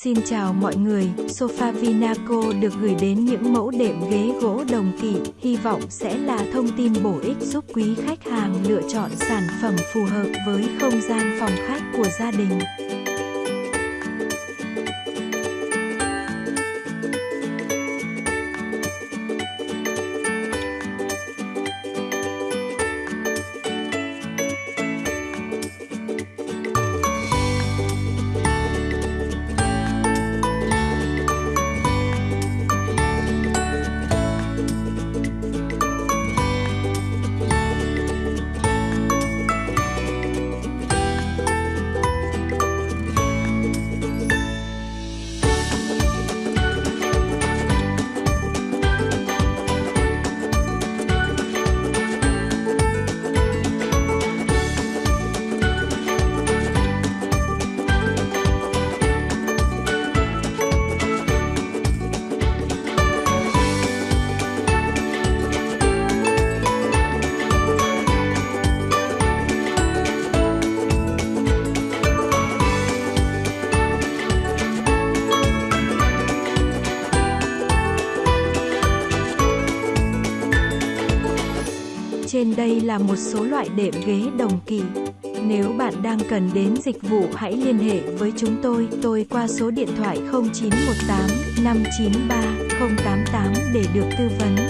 Xin chào mọi người, Sofa Vinaco được gửi đến những mẫu đệm ghế gỗ đồng kỵ, hy vọng sẽ là thông tin bổ ích giúp quý khách hàng lựa chọn sản phẩm phù hợp với không gian phòng khách của gia đình. Trên đây là một số loại đệm ghế đồng kỳ. Nếu bạn đang cần đến dịch vụ hãy liên hệ với chúng tôi, tôi qua số điện thoại 0918 593 088 để được tư vấn.